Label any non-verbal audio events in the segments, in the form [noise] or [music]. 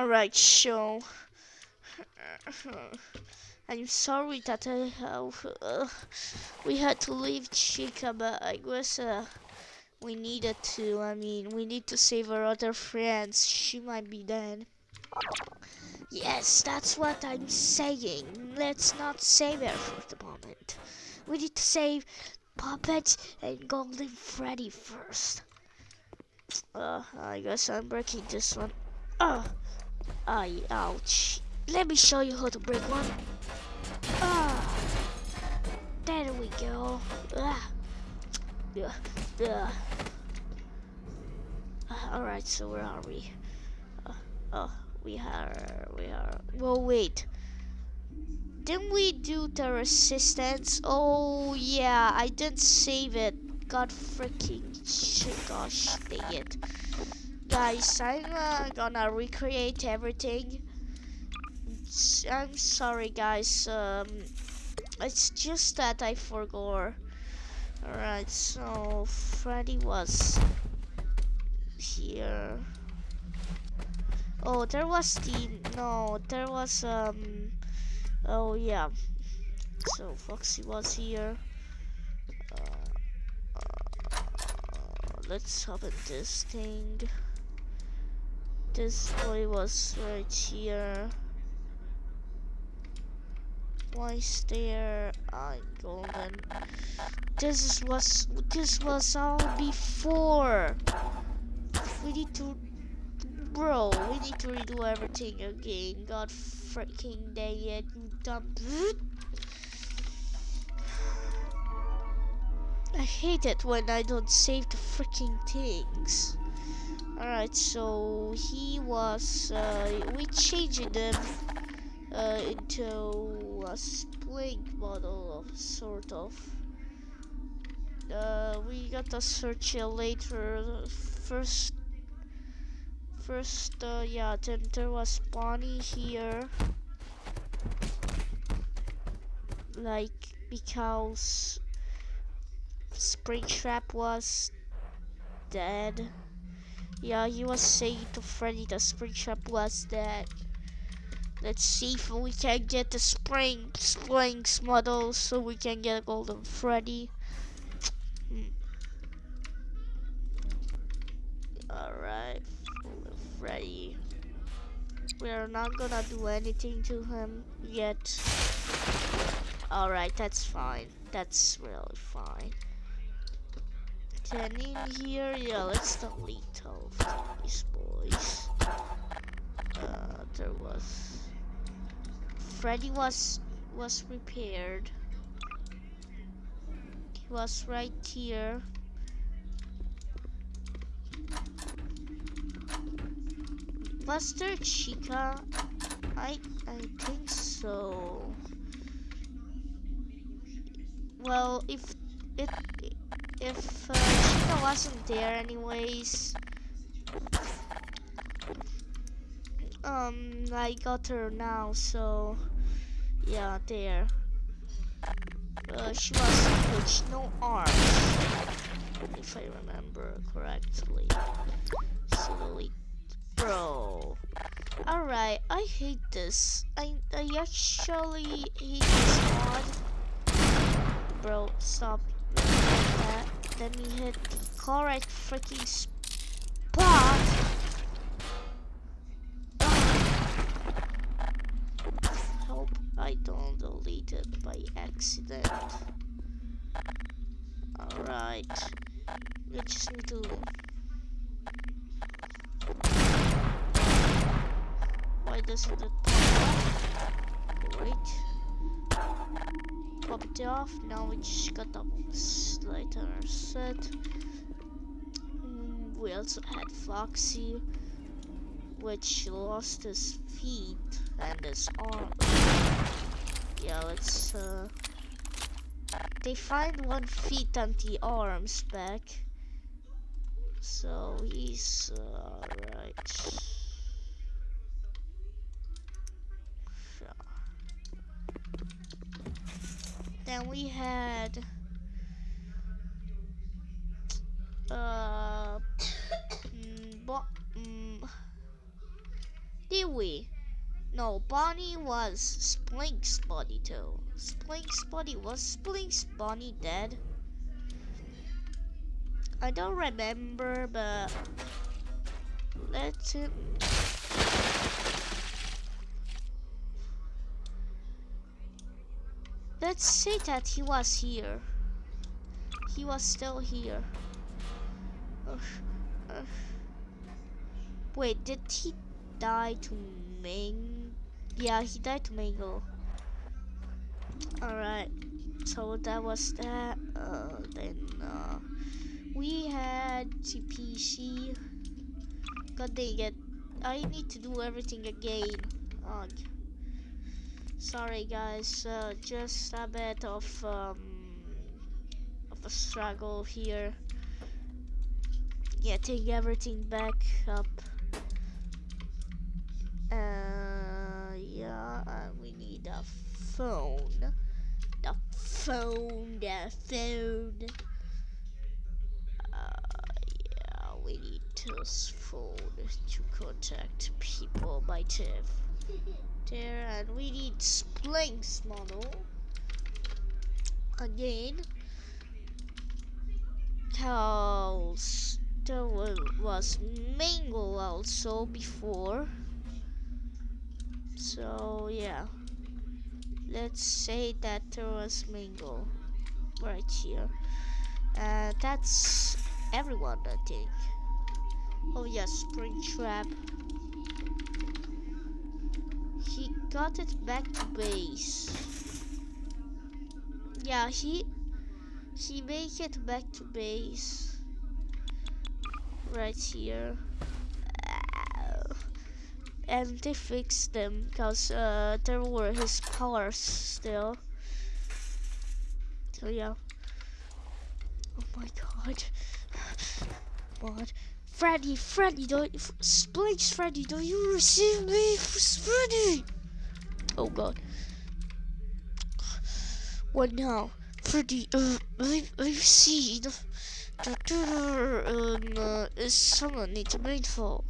Alright, so I'm sorry that I have, uh, we had to leave Chica, but I guess uh, we needed to. I mean, we need to save our other friends. She might be dead. Yes, that's what I'm saying. Let's not save her for the moment. We need to save Puppet and Golden Freddy first. Uh, I guess I'm breaking this one. Uh, I, ouch. Let me show you how to break one. Ah, there we go. Ah. Yeah, yeah. Uh, Alright, so where are we? Uh, oh, we are, we are. Well, wait. Didn't we do the resistance? Oh, yeah, I didn't save it. God freaking shit, gosh, dang it. Guys, I'm uh, gonna recreate everything. I'm sorry, guys. Um, it's just that I forgot. Alright, so Freddy was here. Oh, there was the no, there was um. Oh yeah. So Foxy was here. Uh, uh, let's open this thing. This boy was right here. Why is there uh, golden? This is was this was all before. We need to, bro. We need to redo everything again. God freaking dang it, you dumb. I hate it when I don't save the freaking things. Alright, so he was, uh, we changed them uh, into a spring model of sort of. Uh, we got to search it later. First, first, uh, yeah, then there was Bonnie here. Like, because Springtrap was dead. Yeah, he was saying to Freddy that Springtrap was dead. Let's see if we can get the spring springs model so we can get a golden Freddy. Hmm. Alright, Freddy. We are not gonna do anything to him yet. Alright, that's fine. That's really fine. Then in here, yeah, let's delete all of these boys. Uh, there was Freddy was was repaired. He was right here. Was there Chica? I I think so. Well, if it if uh, Chica wasn't there anyways, um, I got her now, so yeah, there. Uh, she was with no arms, if I remember correctly. Silly bro. Alright, I hate this. I I actually hate this mod. Bro, stop that. Let me hit the correct freaking spot. Hope I don't delete it by accident. Alright. We just need to Why doesn't it pop off? Wait. Pop it off. Now we just got the lighter set. Mm, we also had Foxy, which lost his feet and his arm. Yeah, let's uh they find one feet and the arms back. So he's uh, alright. Then we had uh mm, mm, Kiwi. No, Bonnie was Splink's body too. Splink's body was Splink's Bonnie dead? I don't remember, but let's. Let's say that he was here. He was still here. Ugh, ugh. Wait, did he die to Ming? Yeah, he died to Mangle. Alright, so that was that. Uh, then uh, we had TPC. God dang it. I need to do everything again. Sorry guys, uh, just a bit of um, of a struggle here. Getting everything back up. Uh, yeah, uh, we need a phone. The phone, the phone. Uh, yeah, we need this phone to contact people by TIV. There, and we need Splink's model. Again. Cause there was Mangle also before. So yeah. Let's say that there was Mangle right here. And that's everyone I think. Oh yeah, Springtrap. He got it back to base. Yeah, he he make it back to base. Right here. And they fixed them because uh, there were his powers still. So yeah. Oh my god. [laughs] What? Freddy, Freddy, don't Splinks, Freddy, don't you receive me, Freddy? Oh God. What now, Freddy? Uh, I I've seen there um, uh, is someone needs rainfall.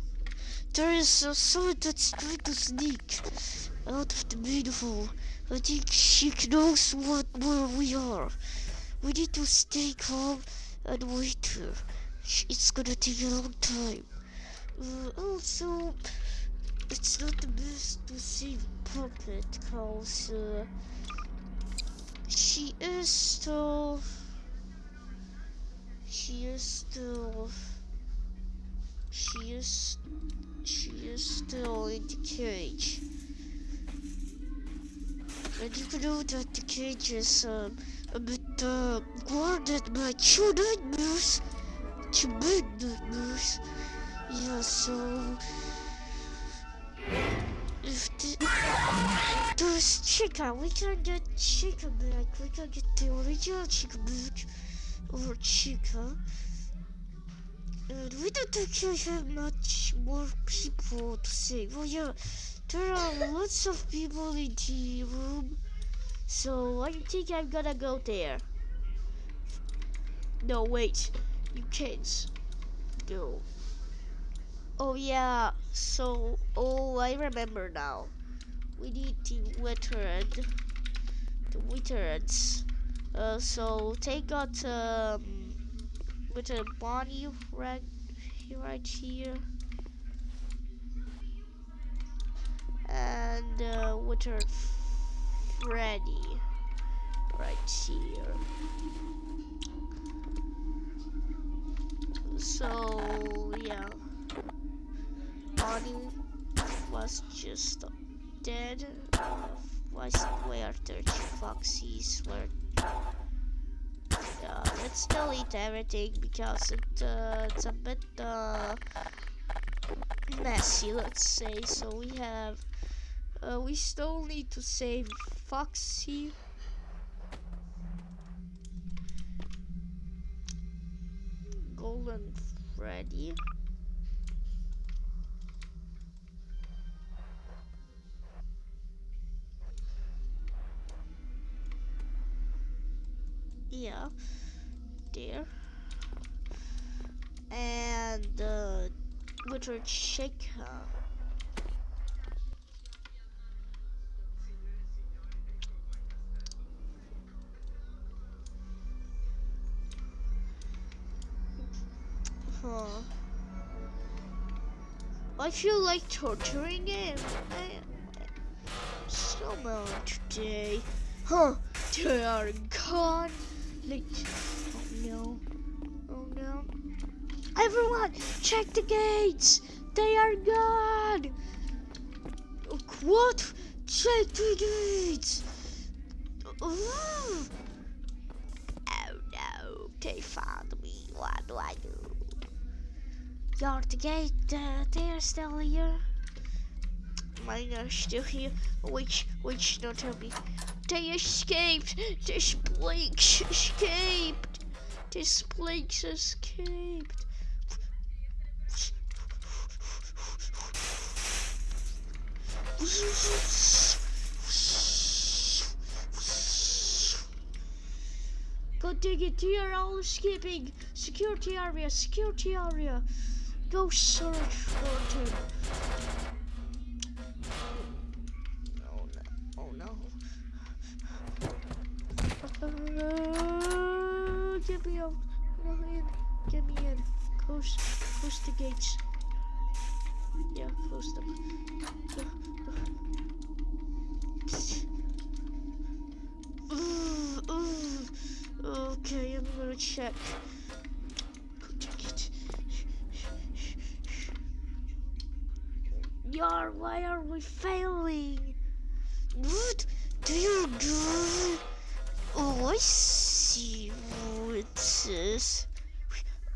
There is uh, someone that's trying to sneak out of the beautiful. I think she knows what where we are. We need to stay calm and wait here it's gonna take a long time. Uh, also, it's not the best to save Puppet cause uh, she is still she is still she is she is still in the cage. And you can know that the cage is um, a bit uh, guarded by two nightmares to bed nightmares. Yeah, so if the, there's chicken, we can get chicken back. We can get the original chicken back or chicken. And we don't actually have much more people to save. Well, yeah, there are lots of people in the room. So I think I'm gonna go there. No, wait you kids go. Oh yeah, so, oh I remember now. We need the veteran, the veterans. Uh, so take out um, with a Bonnie right, right here. And uh, Freddy right here. So yeah, Bonnie was just dead. Was where the foxies were. Yeah, let's delete everything because it, uh, it's a bit uh, messy, let's say. So we have, uh, we still need to save Foxy. Golden Freddy. Yeah, there, and uh, Richard Shaker. Uh, huh. I feel like torturing him. So much today. Huh, they are gone. Oh no. Oh no. Everyone, check the gates. They are gone. What? Check the gates. Oh no, they found me. What do I do? Yard the gate, uh, they're still here. Mine are still here. Which, which, don't tell me. They escaped. This Blinks escaped. This Blinks escaped. Go dig it, they are all escaping. Security area, security area. Go search for them. No. Uh, get me out. No, in. Get me in. Close, close the gates. Yeah, close them. Ooh, ooh. Okay, I'm gonna check. Yar, why are we failing? What do you do? Oh, I see what it. [laughs]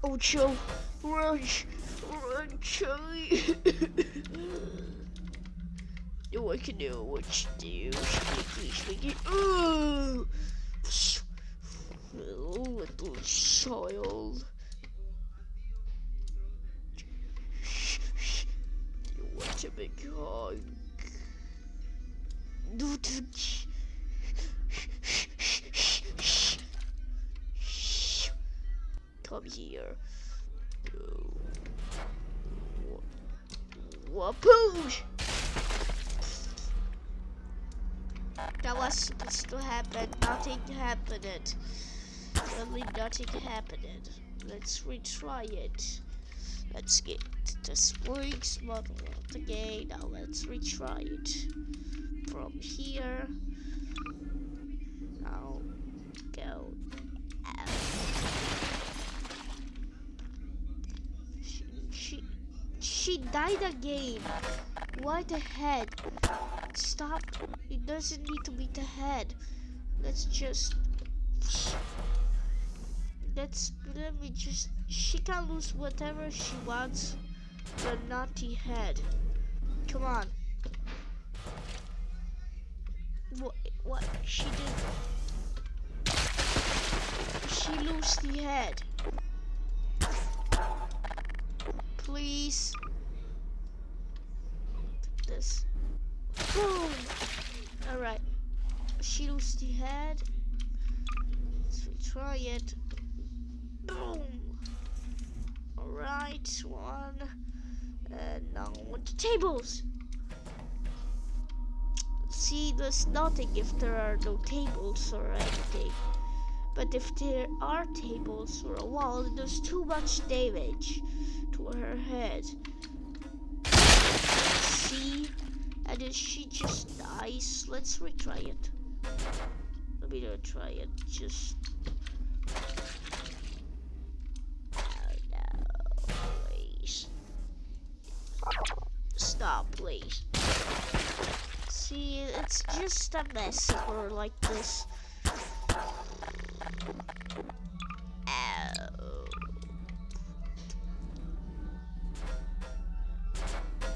Oh, Joe, run, run, Charlie. no, I can know what to do. Sneaky, sneaky. Oh, little child. You want big hug? Come here. Wapoosh! That was supposed to happen. Nothing happened. Really nothing happened. Let's retry it. Let's get the springs model again. Now let's retry it. From here. I'll go out. She, she, she died again. Why the head? Stop. It doesn't need to be the head. Let's just let's let me just she can lose whatever she wants the head come on what what she did. She lost the head. Please. This. Boom. All right she lost the head. Let's try it. Boom. Alright, one. And now the tables. See, there's nothing if there are no tables or anything. But if there are tables or a wall, there's too much damage to her head. See? And then she just dies. Let's retry it. Let me try it. Just just a mess for like this. Ow.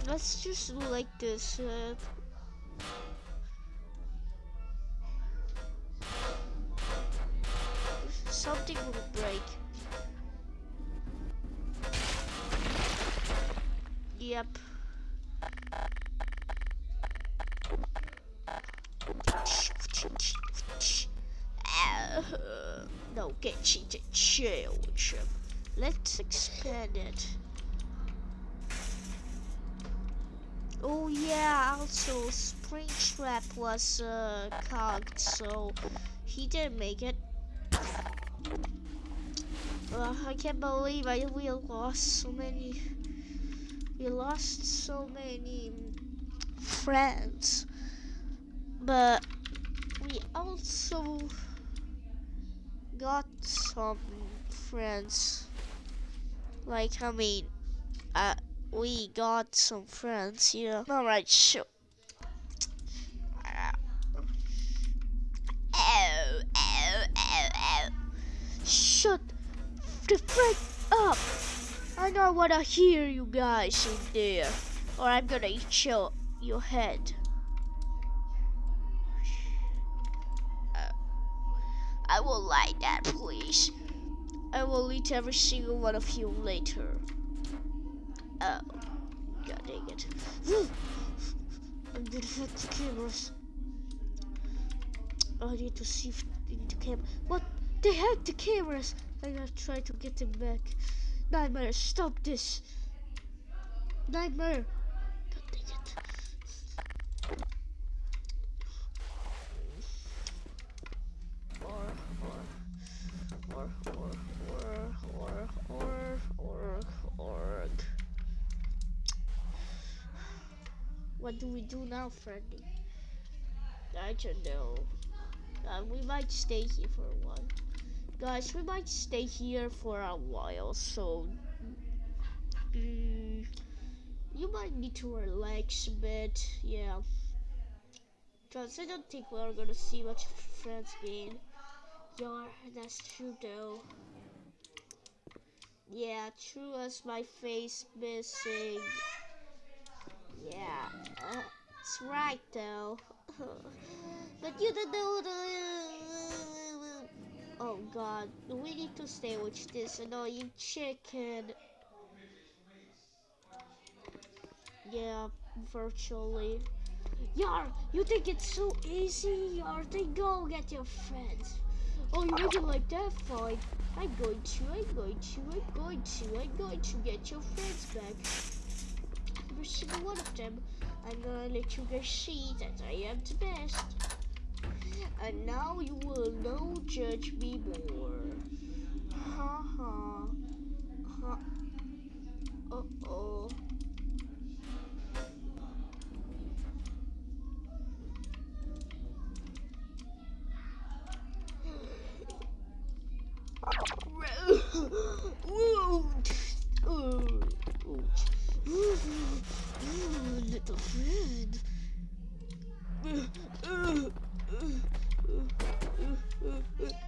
Let's just do like this. Uh, Springtrap was uh, cogged, so he didn't make it. Uh, I can't believe I we lost so many. We lost so many friends, but we also got some friends. Like I mean, uh, we got some friends. Yeah. All right. Sure. Wanna hear you guys in there, or I'm gonna eat your, your head. Uh, I will like that, please. I will eat every single one of you later. Oh, god dang it. [gasps] I'm gonna hack the cameras. I need to see if the camera. What? They hacked the cameras! I gotta try to get them back. Nightmare, stop this! Nightmare! God dang it. What do we do now, Freddy? I don't know. Uh, we might stay here for a while. Guys, we might stay here for a while, so mm, you might need to relax a bit, yeah. Cause I don't think we're gonna see much friends again. Yeah, that's true though. Yeah, true as my face missing. Yeah, uh, it's right though. [laughs] but you don't know the. Oh god, we need to stay with this annoying chicken. Yeah, virtually. Yar, you think it's so easy? Yar, then go get your friends. Oh, you make like that? Fine. I'm going to, I'm going to, I'm going to, I'm going to get your friends back. Every single one of them. I'm gonna let you guys see that I am the best. And now you will know judge me more. Ha ha. Ha. Uh oh. Little friend.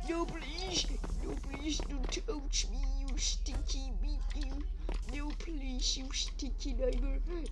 No, please. No, please don't touch me, you stinky meat. No, please, you stinky neighbor.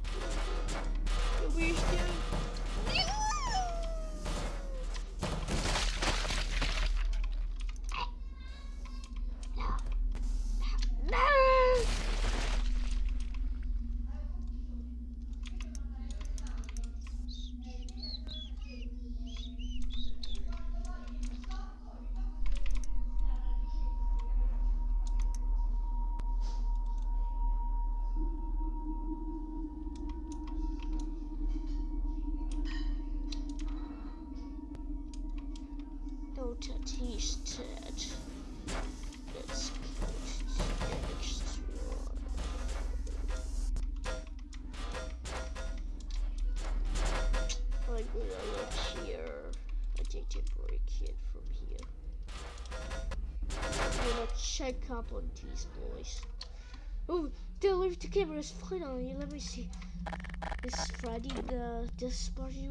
Take temporary kid from here. I'm gonna check up on these boys. Oh, they left the cameras finally. Let me see. Is Freddy the this party?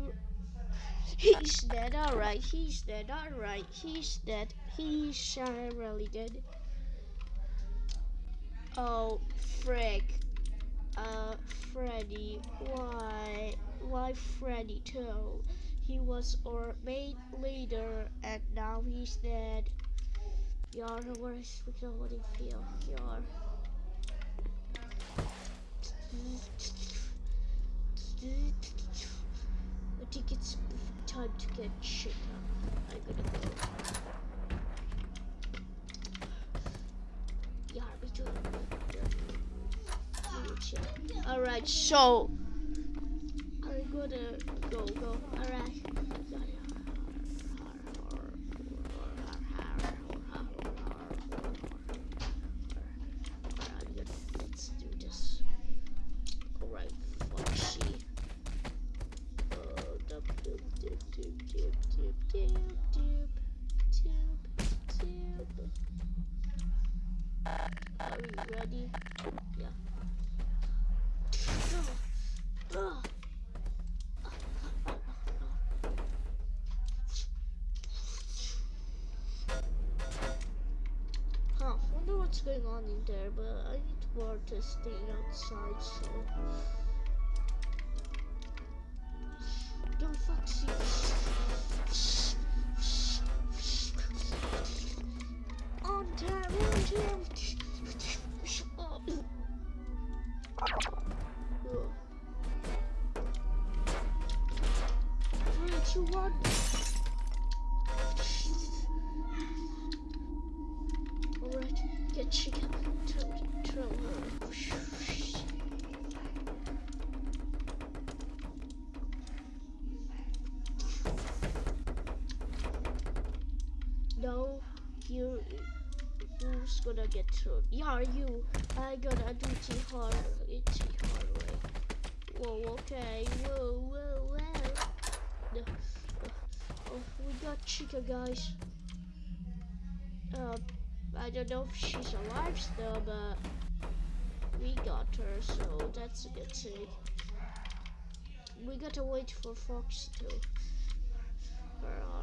He's dead, alright. He's dead, alright. He's dead. He's uh, really dead. Oh, frick. Uh, Freddy. Why? Why Freddy too? He was our main leader and now he's dead. Yar, what do you feel? Yar. I think it's time to get shit up. I'm gonna go. Yeah, me too. Alright, so gonna go go. Alright. Let's do this. Alright, Are we ready? Yeah. Going on in there, but I need more stay outside, so... Don't! On gonna get thrown? Yeah, you. I gotta do it hard. It's hard way. Whoa, okay. Whoa, whoa, whoa. Oh, we got Chica, guys. Uh, I don't know if she's alive still, but we got her, so that's a good thing. We gotta wait for Foxy to. Wait,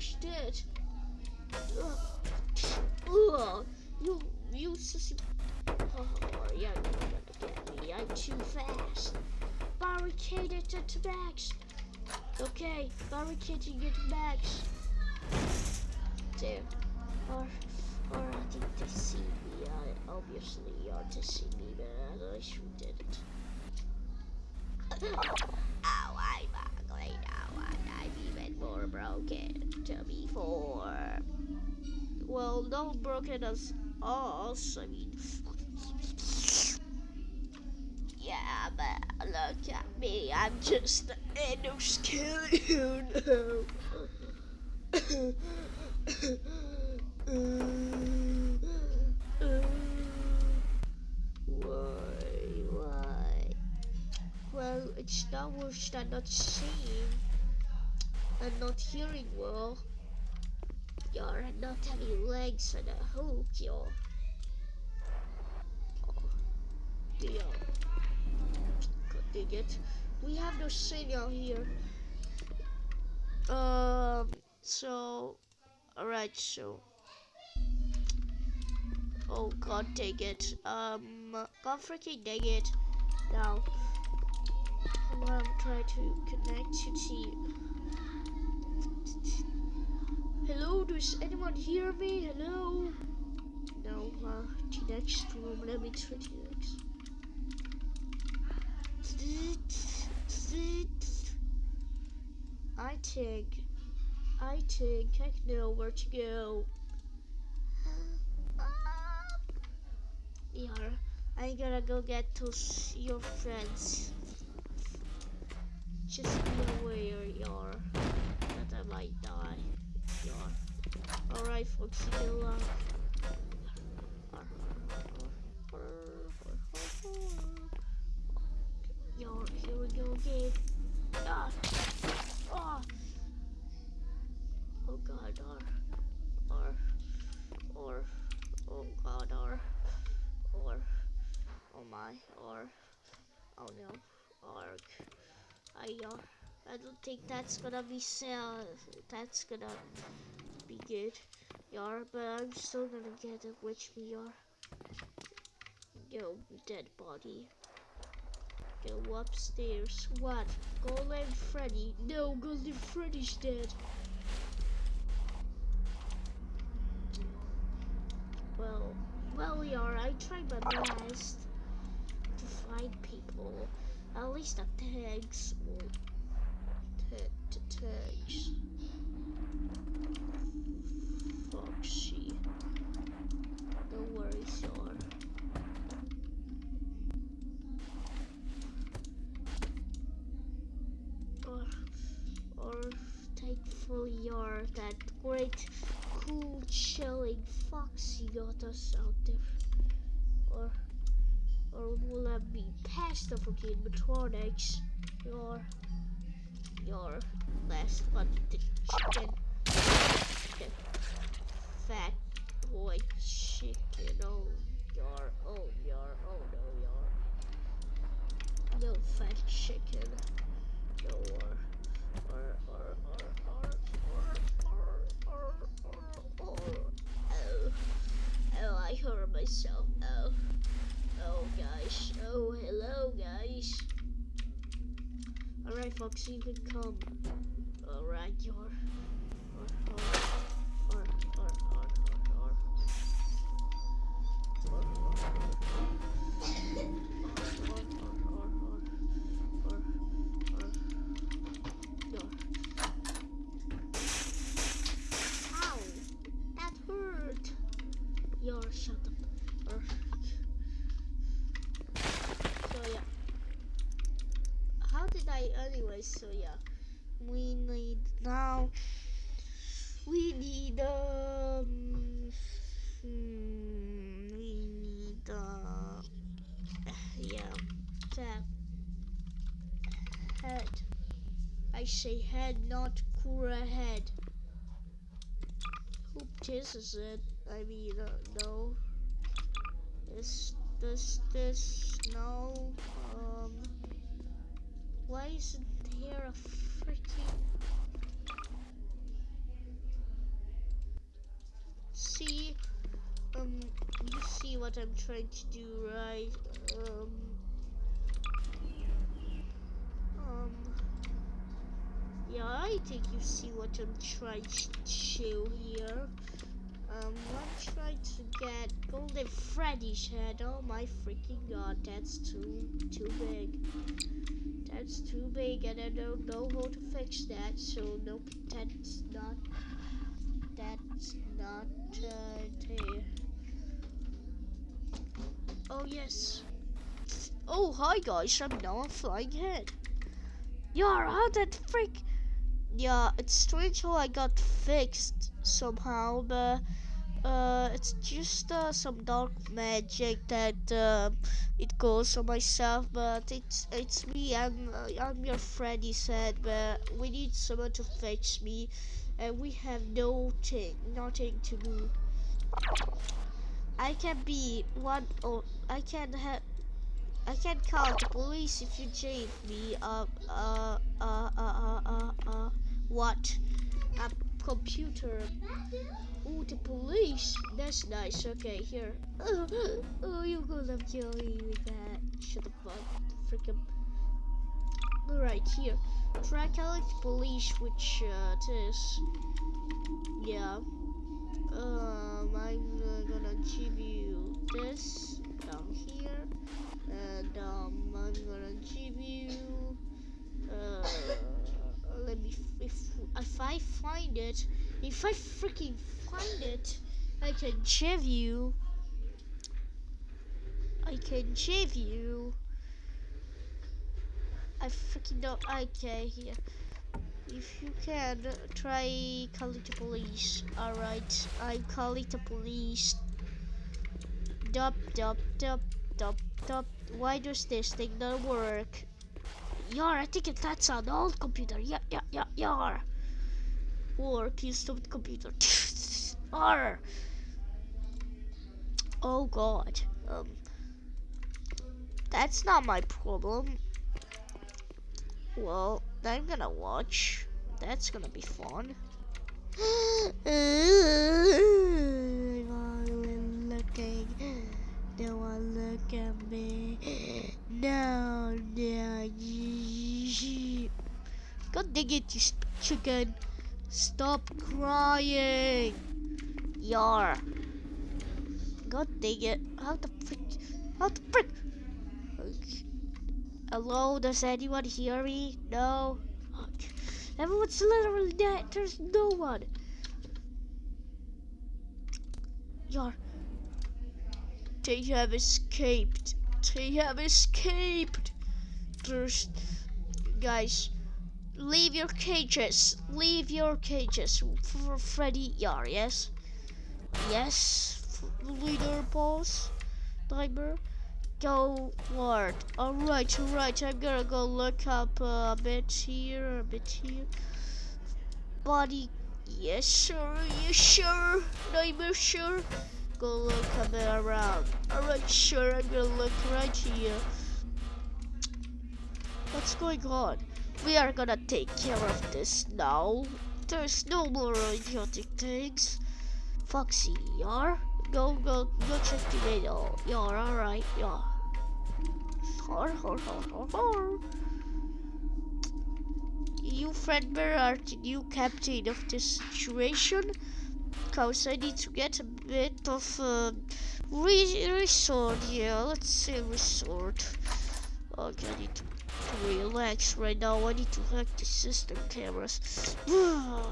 Was that? Ugh. Ugh. You, you sissy. Oh, yeah, you're gonna get me. I'm too fast. Barricade it at max. Okay, barricading it to max. There. Or, or I think they see me. I obviously are to see me, but I sure didn't. Ow, I'm ugly now, and I'm even more broken to before. Well, not broken as us, I mean. Yeah, but look at me, I'm just an endoskeleton. Why, why? Well, it's not worse than not seeing and not hearing well. You're not having legs and a hook, you're. Yeah. God dang it. We have no signal here. Um, so, alright, so. Oh god dang it. Um, god freaking dang it. Now, I'm gonna try to connect to see. Hello, does anyone hear me? Hello? No, uh, the next room, let me try the next. I think, I think I know where to go. Yeah, I gotta go get to your friends. Just be aware, yar, that Might die. Yar. Alright, folks, good luck. Yar, here we go again. Ah! Ah! Oh god, or, or, or, oh god, or, or, oh my, or, oh no, or, I, uh, I don't think that's gonna be sell. that's gonna be good, yar, but I'm still gonna get a witch yar. Yo, dead body. Go upstairs. What? Golden Freddy? No, Golden Freddy's dead. Well, well, yar, I tried my best to find people. At least the tags. Well, ta- tags. Foxy. No worries, yar. Or, or thankfully, yar, that great, cool, chilling Foxy got us out there. Or, or will I be past the fucking animatronics? Your, your last one, the chicken. Okay. fat boy chicken. Oh, yar. Oh, yar. Oh, no, yar. No fat chicken. No, Folks, you can come. Alright, you're. Anyway? So yeah, we need now. We need um. We need uh. Yeah, head. I say head, not Kura head. Who kisses it? I mean, uh, no. This, this, this, no. Um, why isn't there a freaking... See, um, you see what I'm trying to do, right? Um, um, yeah, I think you see what I'm trying to show here. Um, I'm trying to get Golden Freddy's head. Oh my freaking god, that's too too big. That's too big, and I don't know how to fix that. So nope, that's not. That's not uh, there. Oh yes. Oh hi guys, I'm now a flying head. Yeah, how that freak? Yeah, it's strange how I got fixed somehow, but uh, it's just uh, some dark magic that uh, it goes on myself. But it's it's me. I'm uh, I'm your friend. He said, but we need someone to fetch me, and we have no thing, nothing to do. I can be one or I can have. I can call the police if you jail me. Uh, uh, uh, uh, uh, uh, uh what? A computer. Ooh, the police. That's nice. Okay, here. [laughs] Oh, oh you're gonna kill me with that. Shut the fuck. Freaking. Alright, here. Try calling the police, which uh, it is. Yeah. Um, I'm uh, gonna give you this down here, and um, I'm gonna give you. Uh, let me. If if I find it, if I freaking find it, I can give you. I can give you. I freaking don't. Okay, here. If you can, try calling the police. Alright, I'm calling the police. Dup, dup, dup, dup, dup. Why does this thing not work? Yar, I think that's an old computer. Yeah, yeah, yeah, yar. Work, you stupid computer. [laughs] Arr. Oh god. Um, that's not my problem. Well, I'm gonna watch. That's gonna be fun. [gasps] No one look at me. No, no. God dang it, you chicken. Stop crying. Yar. God dang it. How the frick? How the frick? Okay. Hello, does anyone hear me? No? Everyone's literally dead. There's no one. Yar. They have escaped. They have escaped. There's... Guys, leave your cages. Leave your cages for Freddy Yar, yes? Yes, leader boss. Timer go ward. Alright, alright, I'm gonna go look up uh, a bit here, a bit here. Body, Yes, sir. Yes, sir. Neighbor, sure. Go look around. Alright, sure. I'm gonna look right here. What's going on? We are gonna take care of this now. There's no more idiotic things. Foxy, you're? Go, go, go check the radio. You're alright, yeah. Har, har, har, har, har. You, Fredbear, are the new captain of this situation. Cause I need to get a bit of uh, re resort, yeah, let's say resort. Okay, I need to relax right now. I need to hack the system cameras. [sighs] uh,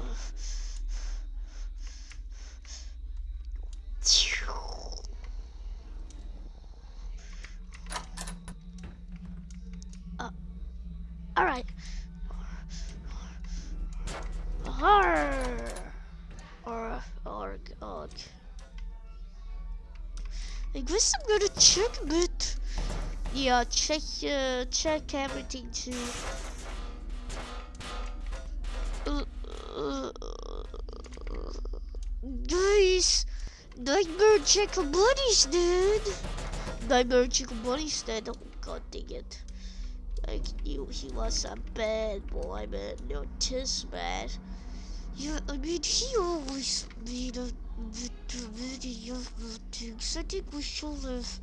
all right. Or, or, God. I guess I'm gonna check a bit. Yeah, check uh, check everything too. Guys, Nightmare Chicken Bunny's dead. Nightmare Chicken Bunny's dead. Oh god dang it. I knew he was a bad boy, man. Not this bad. Yeah, I mean, he always made a many of things. I think we should have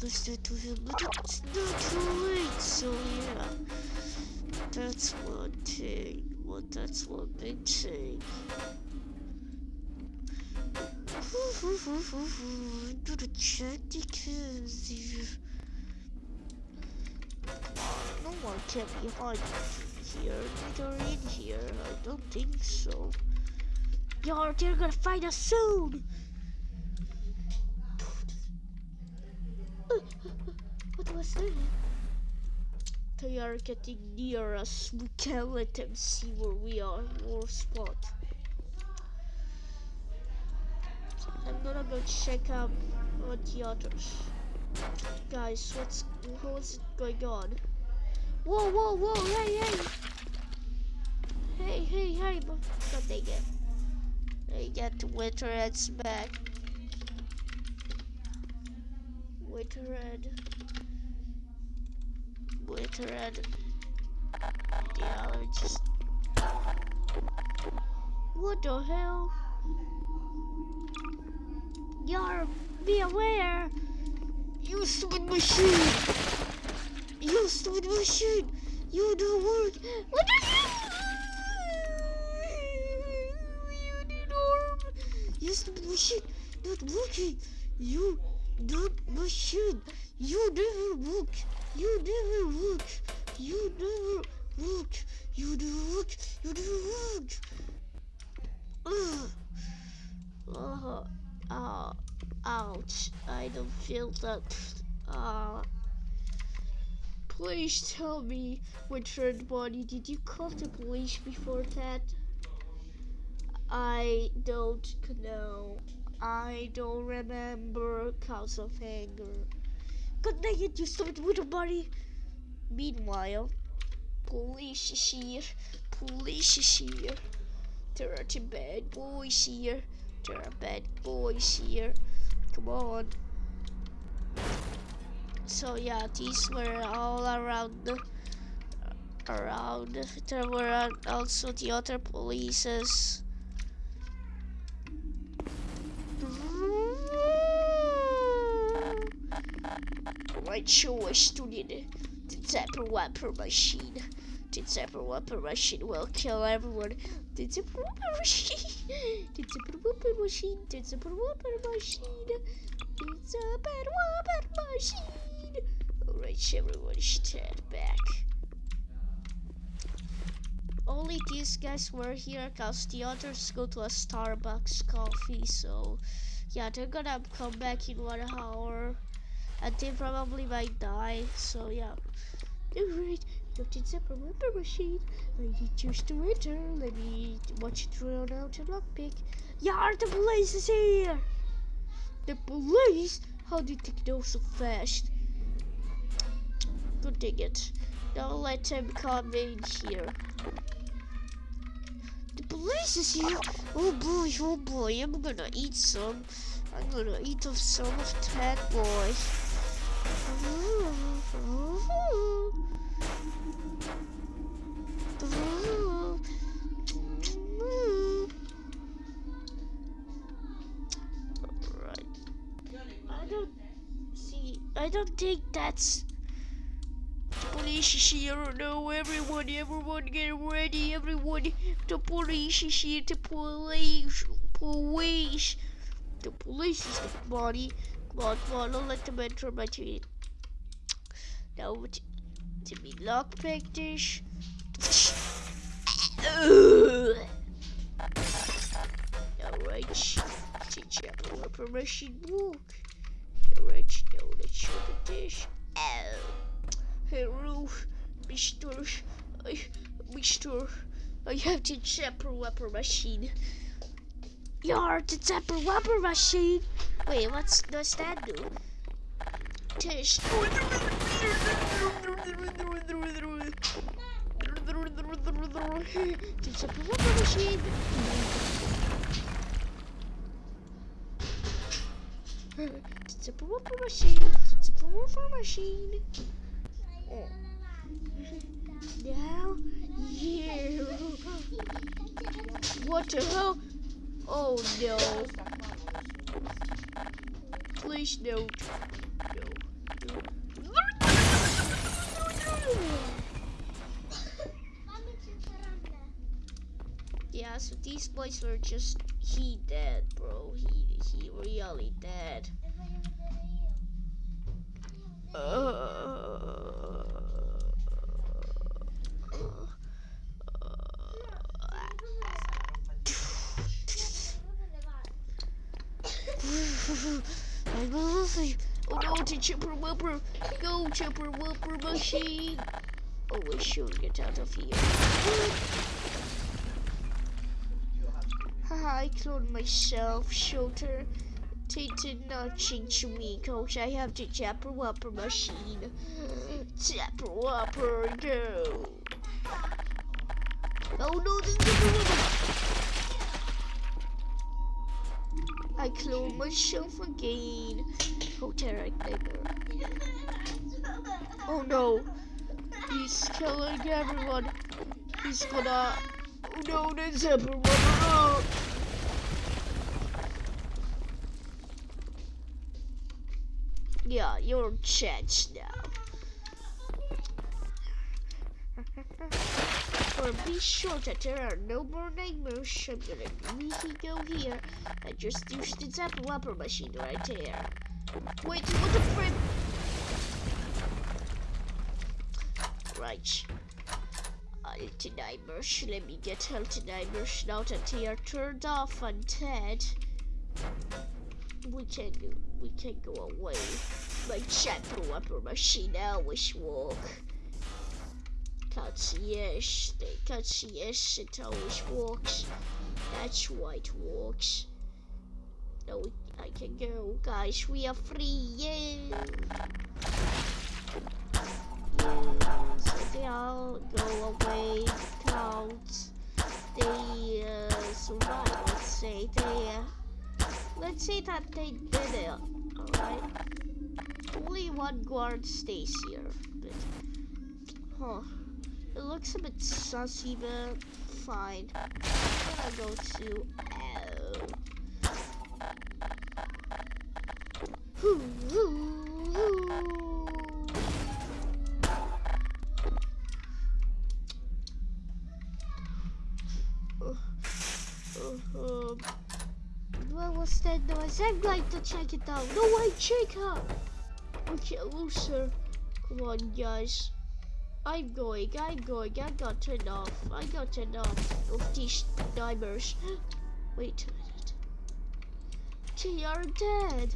listen to him, but it's not too late, so yeah. That's one thing. Well, that's one big thing. I'm gonna check the kids No one can be hiding here, neither in here. I don't think so. Yo, they're gonna find us soon! [laughs] what was that? They are getting near us. We can't let them see where we are, or spot. I'm gonna go check out what the others. Guys, what's what's going on? Whoa, whoa, whoa! Hey, hey! Hey, hey, hey! God dang it! They get the winter heads back. Wait red. Wait red. Me just. What the hell? Yar, be aware! You stupid machine! You stupid machine! You do work! What the You did arm! You stupid machine! Not working! You don't machine. You never work. You never work. You never work. You never work. You never work. Ugh. Uh, uh, ouch. I don't feel that. Uh, please tell me, Richard Body, did you call the police before that? I don't know. I don't remember cause of anger. God dang it, you stupid little buddy. Meanwhile, police is here. Police is here. There are two bad boys here. There are bad boys here. Come on. So yeah, these were all around around. There were also the other polices. my choice to the, the Zapper Wapper machine. The Zapper Wapper machine will kill everyone. The Zapper Wapper machine. The Zapper Wapper machine. The Zapper Wapper machine. The Zapper Wapper machine. Alright, everyone, stand back. Only these guys were here cause the others go to a Starbucks coffee, so yeah, they're gonna come back in one hour and they probably might die. So yeah. Alright, Dr. Zepper Ripper Machine. I need choose to enter. Let me watch it run out a lockpick. Yeah, the police is here! The police? How did they know so fast? Good dang it. Now let him come in here. The police is here. Oh boy, oh boy, I'm gonna eat some. I'm gonna eat of some of that boy. I don't see I don't think that's police is everyone, everyone get ready. Everyone, the police. The police, police. The police is the body. Come on, come on, don't let them enter my team. Now, to, be lockpick this. Alright, teach you permission book. Alright, now let's show the dish. Oh. Mr. I, Mr. I have the Zapper Wapper machine. You're the Zapper Wapper machine. Wait, what's does that do? Test. the Zapper Wapper machine. The Zapper Wapper machine. The Zapper Wapper machine. Now, you. What the hell? Oh no. Please don't. No. Yeah, so these boys were just he dead, bro. He he really dead. Uh, I go see. [laughs] Oh no, to Chipper Whopper. Go, Chipper Whopper machine. Oh, we should get out of here. Haha, I cloned myself, Shooter. Tainted nothing change me, cause I have the Chopper Whopper machine. Chopper Whopper, go. Oh no, the Chopper Whopper. I clone myself again. Oh, nigger. Oh no. He's killing everyone. He's gonna. Oh no, there's everyone. Oh. Yeah, you're changed now. Or be sure that there are no more nightmares. I'm gonna immediately go here and just use the Zapper Wapper machine right there. Wait, what the frick? Right. Healthy nightmares. Let me get healthy nightmares now that they are turned off and dead. We can go, we can go away. My Zapper Wapper machine always walk. Can't see yes, they can't see yes, it always walks. That's why it walks. No, I can go, guys. We are free. Yay! Yeah, they all go away. Clouds. They uh, survive. Let's say they. Uh, let's say that they did it. All right. Only one guard stays here, but huh. It looks a bit sussy, but fine. I'm gonna go to? I'm going to check it out. No, I check out. Okay, loser. Come on, guys. I'm going, I'm going, I got turned off. I got turned off of these timers. [gasps] Wait a minute. They are dead.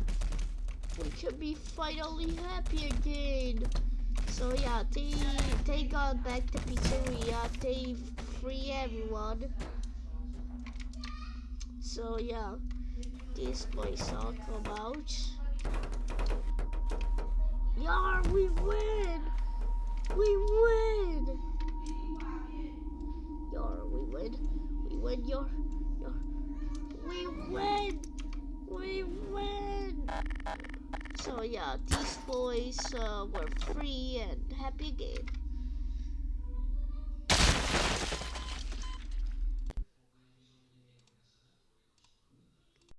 We can be finally happy again. So yeah, they they got back the pizzeria. They free everyone. So yeah, this place all come out. Yeah, we win! We win! Yar, we win. We win your, your, we win, we win. So yeah, these boys uh, were free and happy game.